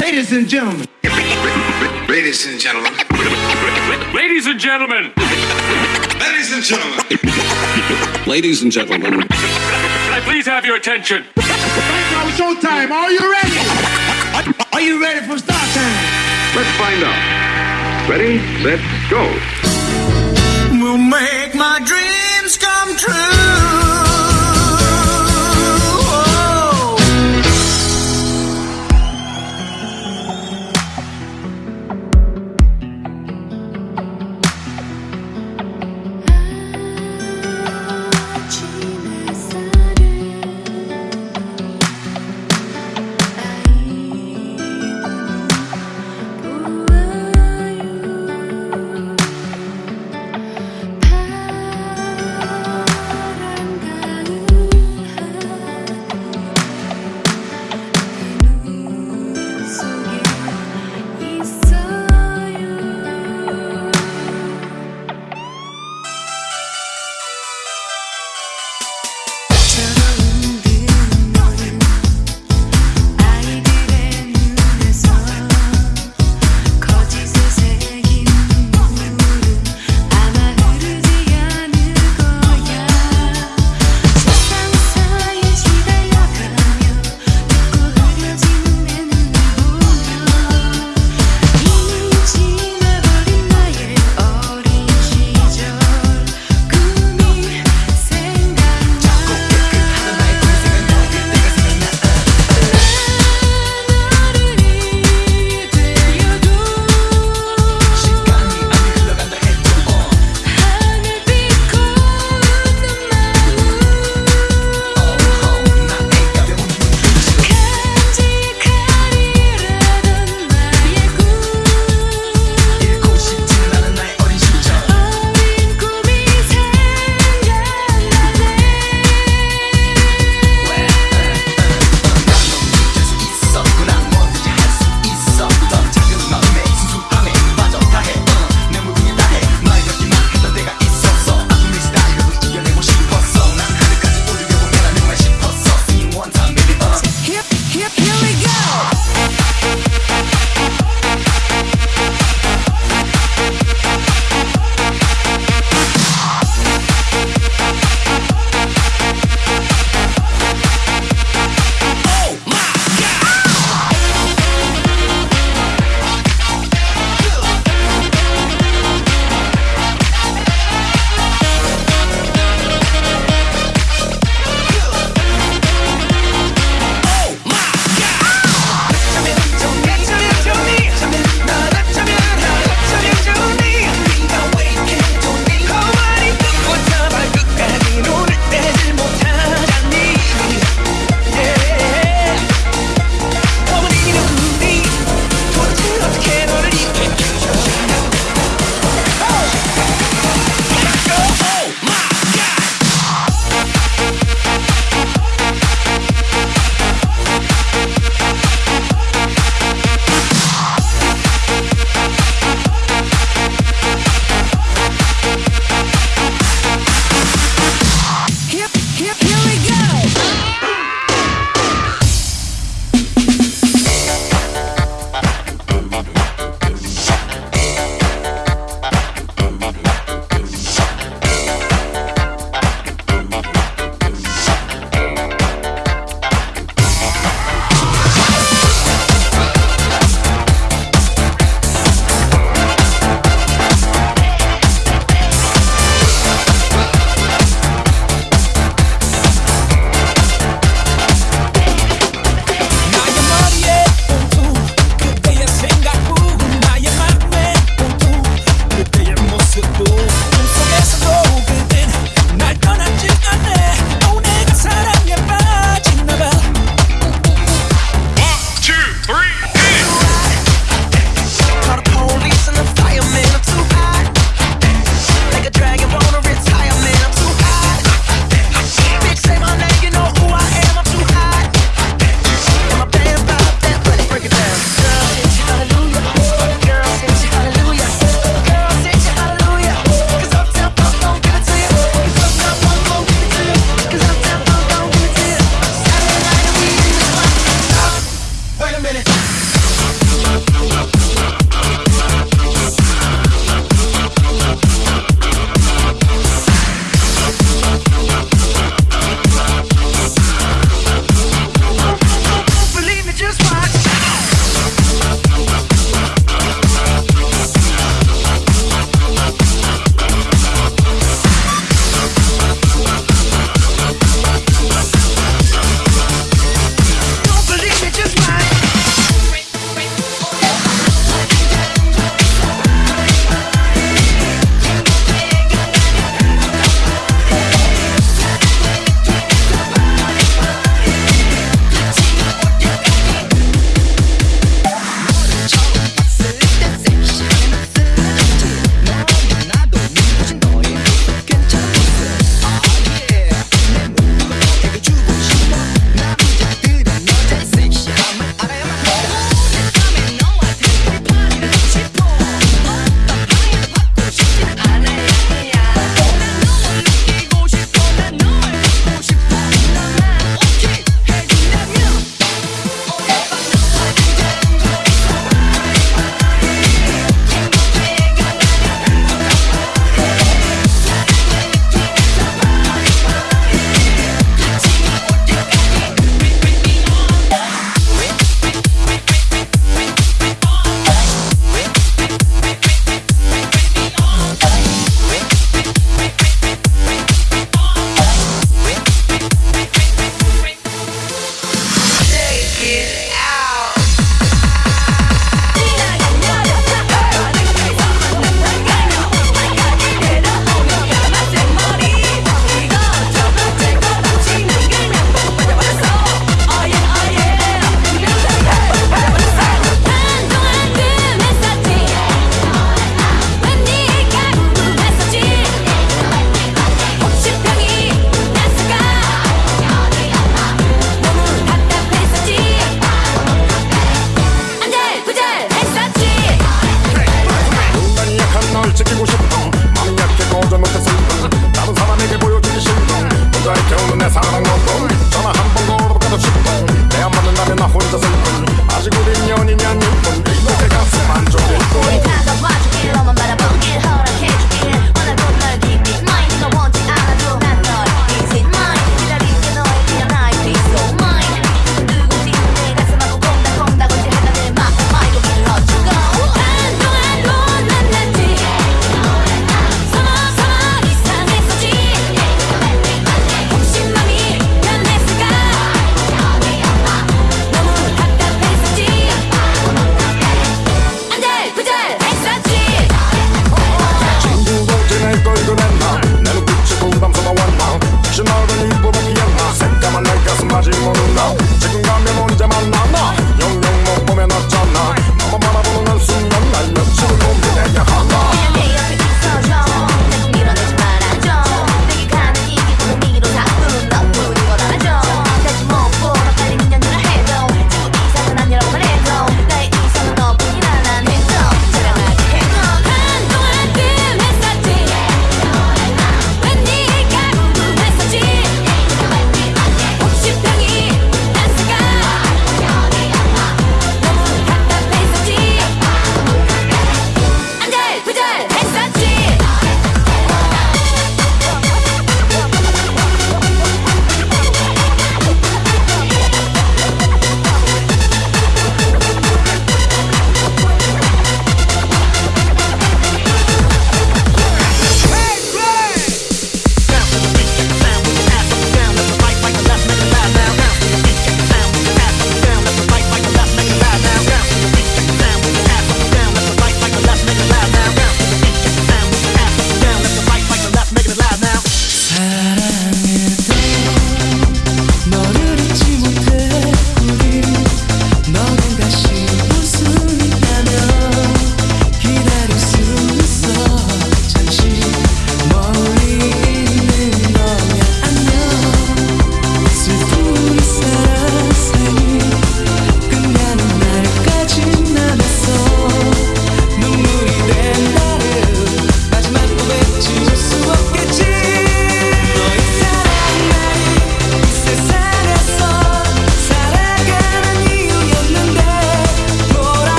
Ladies and gentlemen. Ladies and gentlemen. Ladies and gentlemen. Ladies and gentlemen. Ladies and gentlemen. Can I please have your attention? Right now, showtime. Are you ready? Are you ready for start time? Let's find out. Ready, set, go. We'll make my dreams come true.